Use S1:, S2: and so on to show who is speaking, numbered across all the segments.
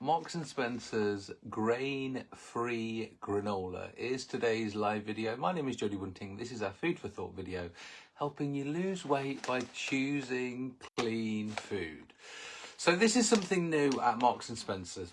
S1: Marks and Spencer's grain-free granola is today's live video. My name is Jody Bunting. This is our food for thought video, helping you lose weight by choosing clean food. So this is something new at Marks and Spencer's.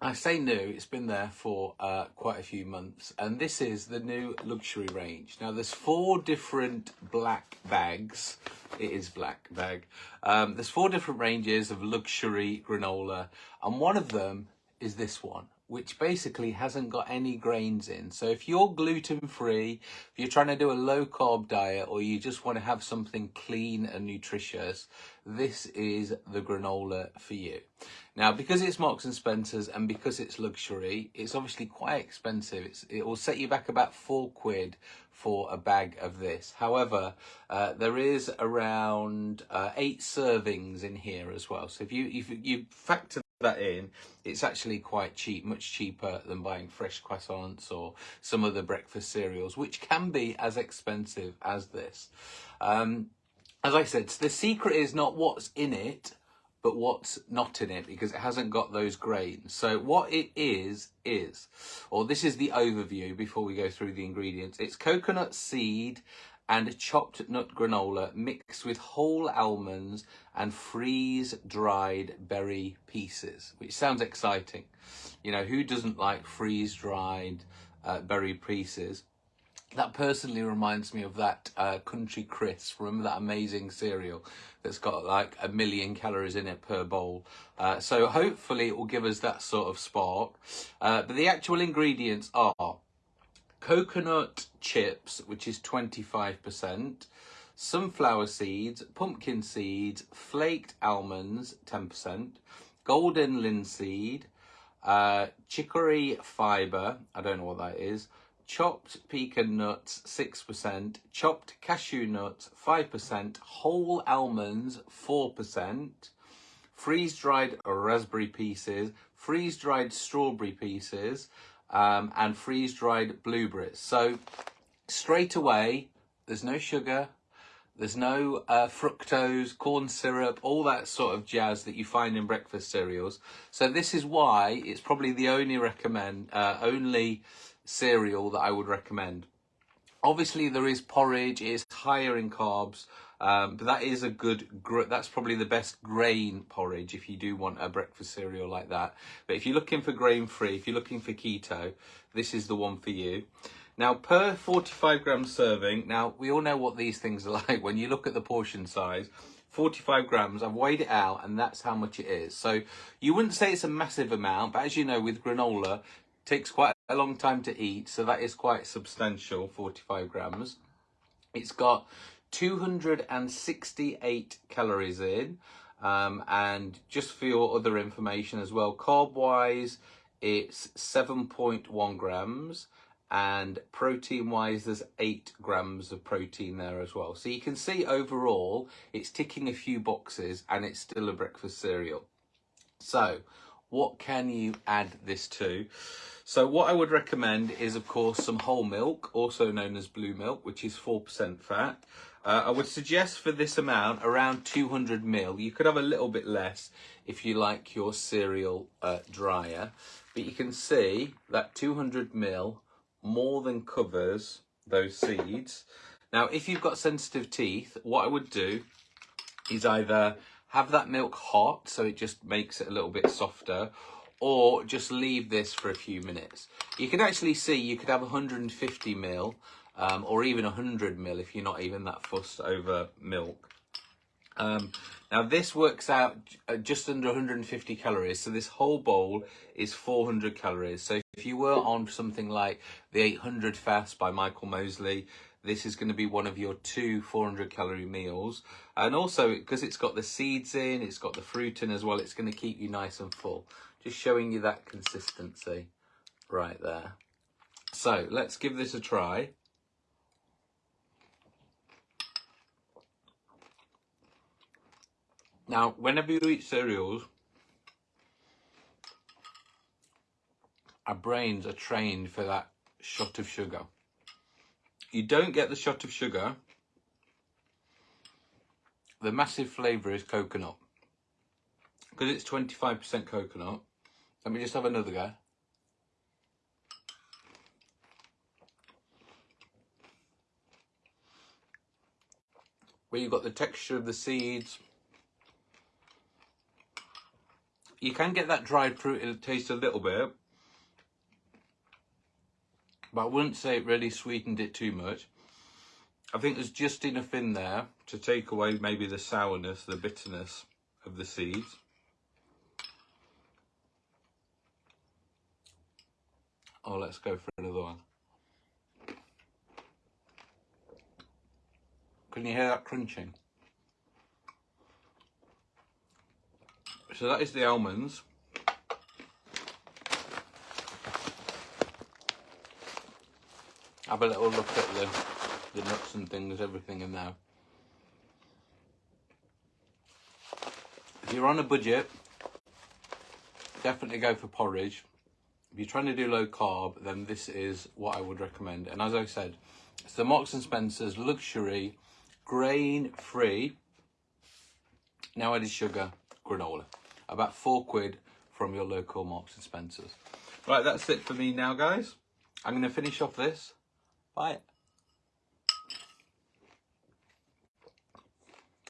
S1: I say new, it's been there for uh, quite a few months, and this is the new luxury range. Now, there's four different black bags. It is black bag. Um, there's four different ranges of luxury granola, and one of them is this one which basically hasn't got any grains in. So if you're gluten free, if you're trying to do a low carb diet or you just want to have something clean and nutritious, this is the granola for you. Now, because it's Marks and Spencer's and because it's luxury, it's obviously quite expensive. It's, it will set you back about four quid for a bag of this. However, uh, there is around uh, eight servings in here as well. So if you, if you factor that in, it's actually quite cheap, much cheaper than buying fresh croissants or some other breakfast cereals, which can be as expensive as this. Um, as I said, the secret is not what's in it, but what's not in it because it hasn't got those grains. So what it is, is, or this is the overview before we go through the ingredients. It's coconut seed and chopped nut granola mixed with whole almonds and freeze dried berry pieces, which sounds exciting. You know, who doesn't like freeze dried uh, berry pieces? That personally reminds me of that uh, Country Crisp. Remember that amazing cereal that's got like a million calories in it per bowl. Uh, so hopefully it will give us that sort of spark. Uh, but the actual ingredients are coconut chips, which is 25%, sunflower seeds, pumpkin seeds, flaked almonds, 10%, golden linseed, uh, chicory fibre, I don't know what that is, chopped pecan nuts, 6%, chopped cashew nuts, 5%, whole almonds, 4%, freeze-dried raspberry pieces, freeze-dried strawberry pieces, um, and freeze-dried blueberries. So straight away, there's no sugar, there's no uh, fructose, corn syrup, all that sort of jazz that you find in breakfast cereals. So this is why it's probably the only recommend, uh, only cereal that I would recommend. Obviously, there is porridge. It's higher in carbs. Um, but that is a good, that's probably the best grain porridge if you do want a breakfast cereal like that. But if you're looking for grain free, if you're looking for keto, this is the one for you. Now, per 45 gram serving, now we all know what these things are like. When you look at the portion size, 45 grams, I've weighed it out and that's how much it is. So you wouldn't say it's a massive amount, but as you know, with granola, takes quite a long time to eat. So that is quite substantial, 45 grams. It's got 268 calories in. Um, and just for your other information as well, carb wise, it's 7.1 grams and protein wise there's 8 grams of protein there as well so you can see overall it's ticking a few boxes and it's still a breakfast cereal so what can you add this to so what I would recommend is of course some whole milk also known as blue milk which is 4% fat uh, I would suggest for this amount around 200 mil. You could have a little bit less if you like your cereal uh, drier. But you can see that 200 mil more than covers those seeds. Now, if you've got sensitive teeth, what I would do is either have that milk hot so it just makes it a little bit softer or just leave this for a few minutes. You can actually see you could have 150 mil um, or even 100 mil if you're not even that fussed over milk. Um, now this works out just under 150 calories, so this whole bowl is 400 calories. So if you were on something like the 800 fast by Michael Mosley, this is going to be one of your two 400 calorie meals. And also, because it's got the seeds in, it's got the fruit in as well, it's going to keep you nice and full. Just showing you that consistency right there. So let's give this a try. Now, whenever you eat cereals, our brains are trained for that shot of sugar. You don't get the shot of sugar. The massive flavour is coconut. Because it's 25% coconut, Let me just have another go. Where you've got the texture of the seeds. You can get that dried fruit taste a little bit. But I wouldn't say it really sweetened it too much. I think there's just enough in there to take away maybe the sourness, the bitterness of the seeds. Oh, let's go for another one. Can you hear that crunching? So that is the almonds. Have a little look at the, the nuts and things, everything in there. If you're on a budget, definitely go for porridge if you're trying to do low carb, then this is what I would recommend. And as I said, it's the Marks and Spencer's luxury grain free, now added sugar granola. About four quid from your local Marks and Spencer's. Right, that's it for me now, guys. I'm going to finish off this. Bye.